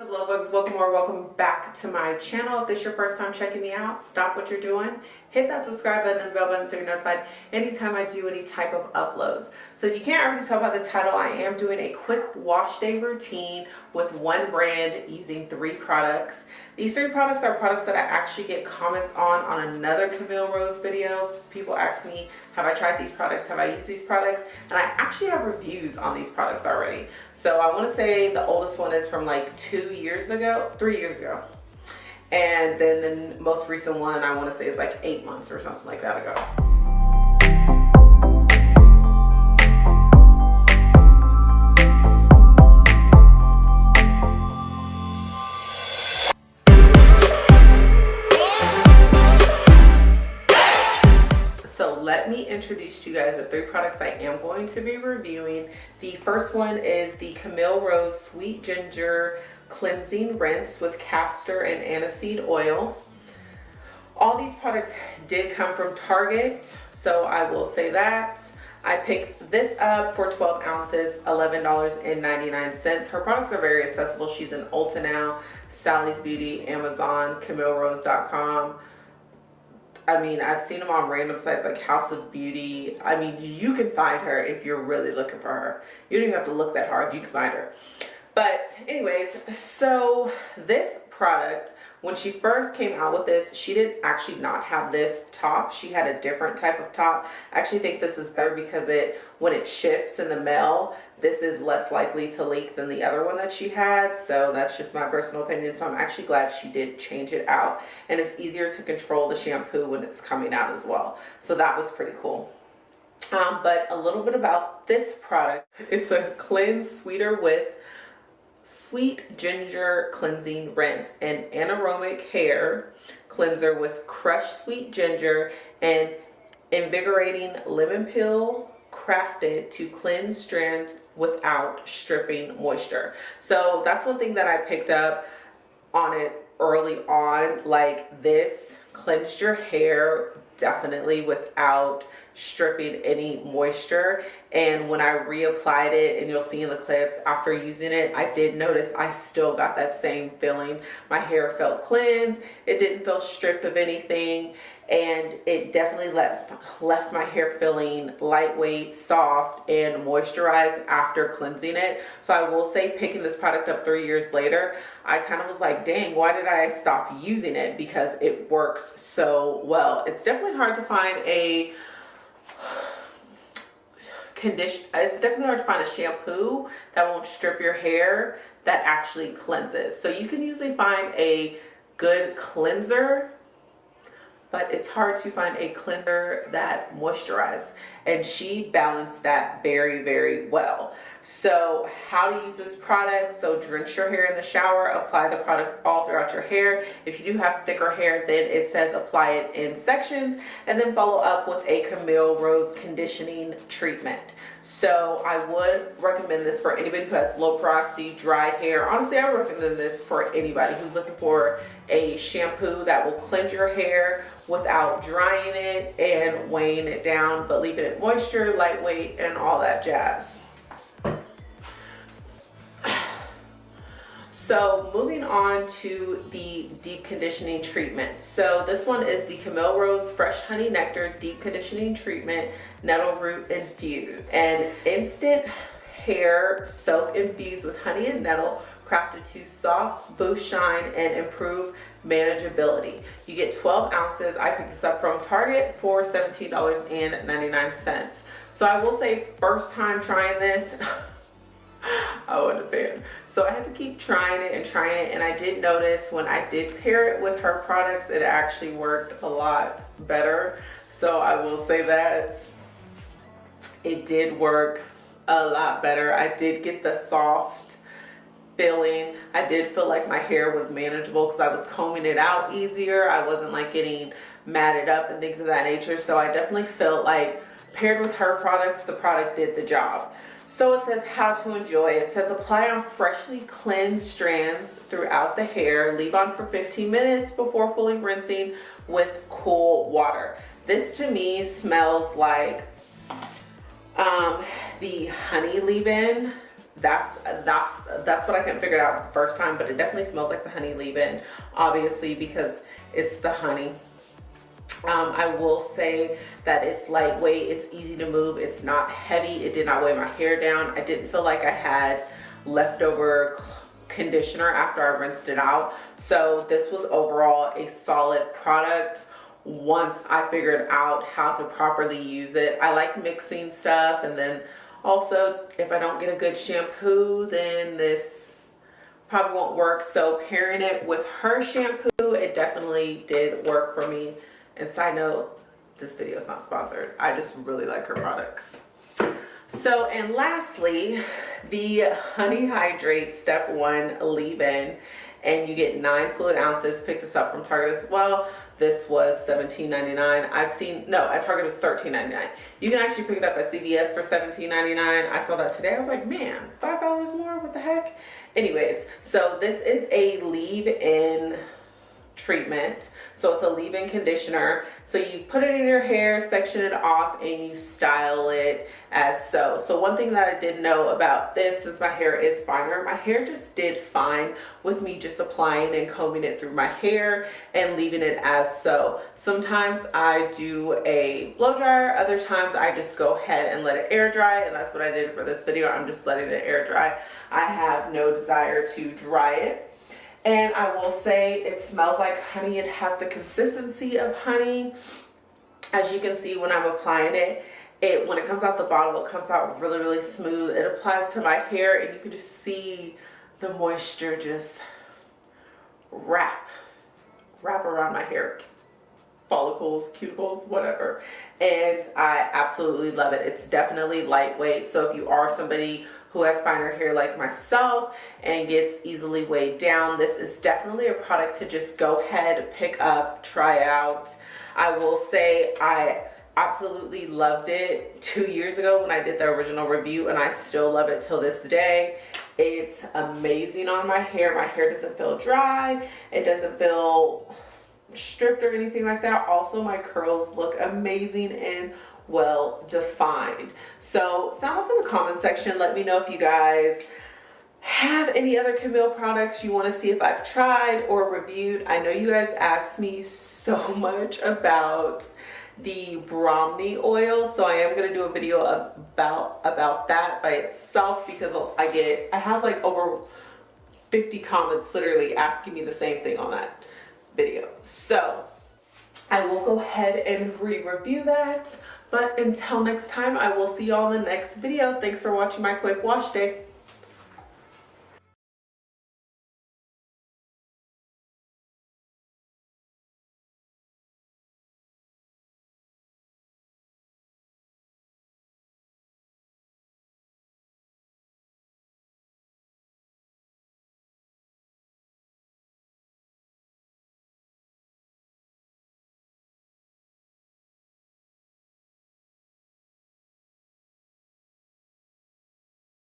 up love bugs welcome or welcome back to my channel if this is your first time checking me out stop what you're doing hit that subscribe button and bell button so you're notified anytime I do any type of uploads. So if you can't already tell by the title, I am doing a quick wash day routine with one brand using three products. These three products are products that I actually get comments on on another Camille Rose video. People ask me, have I tried these products? Have I used these products? And I actually have reviews on these products already. So I want to say the oldest one is from like two years ago, three years ago and then the most recent one I want to say is like eight months or something like that ago. Introduce you guys the three products I am going to be reviewing. The first one is the Camille Rose Sweet Ginger cleansing rinse with castor and aniseed oil. All these products did come from Target, so I will say that. I picked this up for 12 ounces, $11.99. Her products are very accessible. She's in Ulta now, Sally's Beauty, Amazon, CamilleRose.com. I mean, I've seen them on random sites like House of Beauty. I mean, you can find her if you're really looking for her. You don't even have to look that hard. You can find her. But anyways, so this product, when she first came out with this, she did actually not have this top. She had a different type of top. I actually think this is better because it, when it ships in the mail, this is less likely to leak than the other one that she had. So that's just my personal opinion. So I'm actually glad she did change it out. And it's easier to control the shampoo when it's coming out as well. So that was pretty cool. Um, but a little bit about this product. It's a cleanse sweeter with Sweet Ginger Cleansing Rinse, an anaerobic hair cleanser with crushed sweet ginger and invigorating lemon peel crafted to cleanse strands without stripping moisture. So that's one thing that I picked up on it early on. Like this cleansed your hair definitely without stripping any moisture. And when I reapplied it and you'll see in the clips after using it I did notice I still got that same feeling. My hair felt cleansed. It didn't feel stripped of anything and it definitely left left my hair feeling lightweight soft and moisturized after cleansing it. So I will say picking this product up three years later I kind of was like dang why did I stop using it? Because it works so well. It's definitely hard to find a condition it's definitely hard to find a shampoo that won't strip your hair that actually cleanses. So you can usually find a good cleanser but it's hard to find a cleanser that moisturizes and she balanced that very very well. So how to use this product? So drench your hair in the shower apply the product all throughout your hair. If you do have thicker hair then it says apply it in sections and then follow up with a camille rose conditioning treatment. So i would recommend this for anybody who has low porosity dry hair. Honestly i would recommend this for anybody who's looking for a shampoo that will cleanse your hair without drying it and weighing it down but leaving it moisture lightweight and all that jazz. So moving on to the deep conditioning treatment. So this one is the camille rose fresh honey nectar deep conditioning treatment nettle root infused. And instant hair soak infused with honey and nettle crafted to soft boost shine and improve manageability. You get 12 ounces. I picked this up from Target for $17.99. So I will say first time trying this, I wasn't a fan. So I had to keep trying it and trying it and I did notice when I did pair it with her products, it actually worked a lot better. So I will say that it did work a lot better. I did get the soft feeling. I did feel like my hair was manageable because I was combing it out easier. I wasn't like getting matted up and things of that nature. So I definitely felt like paired with her products, the product did the job. So it says how to enjoy. It says apply on freshly cleansed strands throughout the hair. Leave on for 15 minutes before fully rinsing with cool water. This to me smells like um, the honey leave-in that's that's that's what I can figure out the first time but it definitely smells like the honey leave-in obviously because it's the honey. Um, I will say that it's lightweight it's easy to move it's not heavy it did not weigh my hair down. I didn't feel like I had leftover conditioner after I rinsed it out. So this was overall a solid product. Once I figured out how to properly use it I like mixing stuff and then also, if I don't get a good shampoo, then this probably won't work. So pairing it with her shampoo, it definitely did work for me. And side note, this video is not sponsored. I just really like her products. So, and lastly, the Honey Hydrate Step 1 leave-in. And you get nine fluid ounces. Pick this up from Target as well. This was $17.99. I've seen, no, at Target it was $13.99. You can actually pick it up at CVS for $17.99. I saw that today. I was like, man, $5 more? What the heck? Anyways, so this is a leave-in treatment. So it's a leave-in conditioner. So you put it in your hair, section it off, and you style it as so. So one thing that I did know about this, since my hair is finer, my hair just did fine with me just applying and combing it through my hair and leaving it as so. Sometimes I do a blow dryer, other times I just go ahead and let it air dry, and that's what I did for this video. I'm just letting it air dry. I have no desire to dry it and I will say it smells like honey. It has the consistency of honey. As you can see when I'm applying it, it when it comes out the bottle, it comes out really, really smooth. It applies to my hair and you can just see the moisture just wrap, wrap around my hair follicles, cuticles, whatever. And I absolutely love it. It's definitely lightweight. So if you are somebody who has finer hair like myself and gets easily weighed down, this is definitely a product to just go ahead, pick up, try out. I will say I absolutely loved it two years ago when I did the original review and I still love it till this day. It's amazing on my hair. My hair doesn't feel dry. It doesn't feel stripped or anything like that. Also, my curls look amazing and well defined. So sound off in the comment section. Let me know if you guys have any other Camille products you want to see if I've tried or reviewed. I know you guys asked me so much about the Bromney oil so I am going to do a video about about that by itself because I get I have like over 50 comments literally asking me the same thing on that video. So I will go ahead and re-review that. But until next time, I will see y'all in the next video. Thanks for watching my quick wash day.